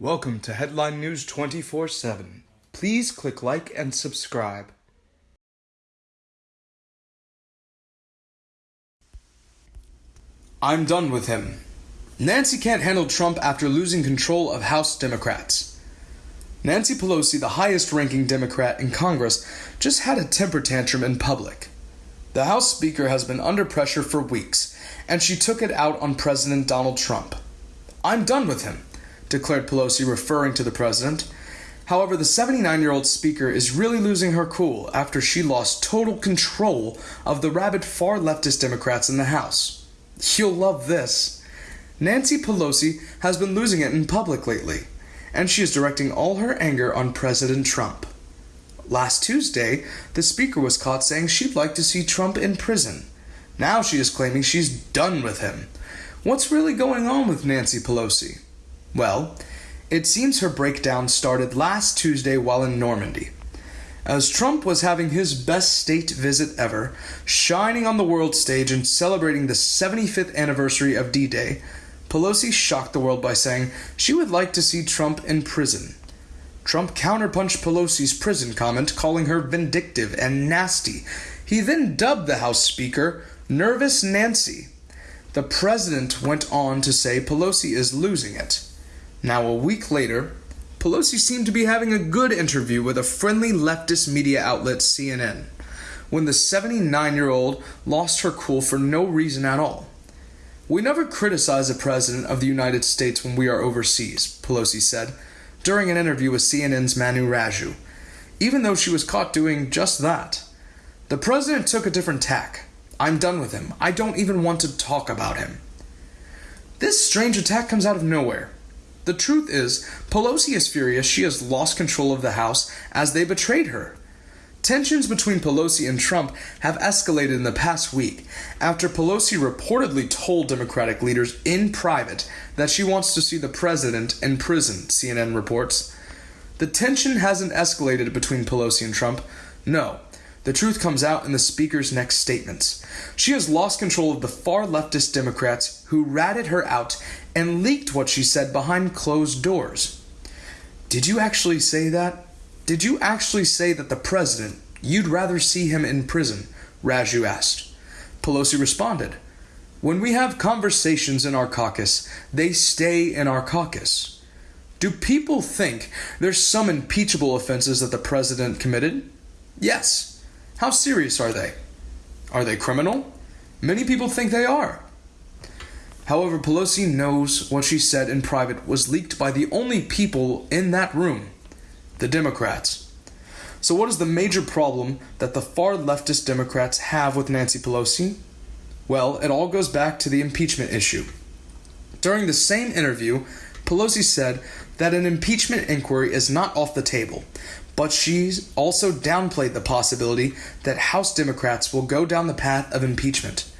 Welcome to Headline News 24 7. Please click like and subscribe. I'm done with him. Nancy can't handle Trump after losing control of House Democrats. Nancy Pelosi, the highest ranking Democrat in Congress, just had a temper tantrum in public. The House Speaker has been under pressure for weeks, and she took it out on President Donald Trump. I'm done with him, declared Pelosi, referring to the president. However, the 79 year old Speaker is really losing her cool after she lost total control of the rabid far leftist Democrats in the House. You'll love this. Nancy Pelosi has been losing it in public lately, and she is directing all her anger on President Trump. Last Tuesday, the Speaker was caught saying she'd like to see Trump in prison. Now she is claiming she's done with him. What's really going on with Nancy Pelosi? Well, it seems her breakdown started last Tuesday while in Normandy. As Trump was having his best state visit ever, shining on the world stage and celebrating the 75th anniversary of D Day, Pelosi shocked the world by saying she would like to see Trump in prison. Trump counterpunched Pelosi's prison comment, calling her vindictive and nasty. He then dubbed the House Speaker Nervous Nancy. The president went on to say Pelosi is losing it. Now, a week later, Pelosi seemed to be having a good interview with a friendly leftist media outlet, CNN, when the 79 year old lost her cool for no reason at all. We never criticize the President of the United States when we are overseas, Pelosi said during an interview with CNN's Manu Raju, even though she was caught doing just that. The President took a different tack. I'm done with him. I don't even want to talk about him. This strange attack comes out of nowhere. The truth is, Pelosi is furious she has lost control of the House as they betrayed her. Tensions between Pelosi and Trump have escalated in the past week after Pelosi reportedly told Democratic leaders in private that she wants to see the president in prison, CNN reports. The tension hasn't escalated between Pelosi and Trump. No, the truth comes out in the Speaker's next statements. She has lost control of the far leftist Democrats who ratted her out and leaked what she said behind closed doors. Did you actually say that? Did you actually say that the president, you'd rather see him in prison? Raju asked. Pelosi responded, When we have conversations in our caucus, they stay in our caucus. Do people think there's some impeachable offenses that the president committed? Yes. How serious are they? Are they criminal? Many people think they are. However, Pelosi knows what she said in private was leaked by the only people in that room the Democrats. So, what is the major problem that the far leftist Democrats have with Nancy Pelosi? Well, it all goes back to the impeachment issue. During the same interview, Pelosi said that an impeachment inquiry is not off the table, but she's also downplayed the possibility that House Democrats will go down the path of impeachment.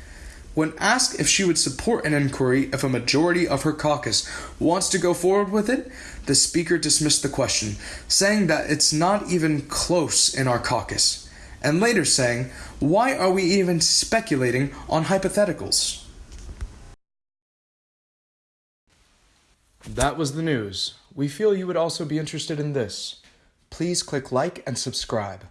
When asked if she would support an inquiry if a majority of her caucus wants to go forward with it, the Speaker dismissed the question, saying that it's not even close in our caucus, and later saying, Why are we even speculating on hypotheticals? That was the news. We feel you would also be interested in this please click like and subscribe.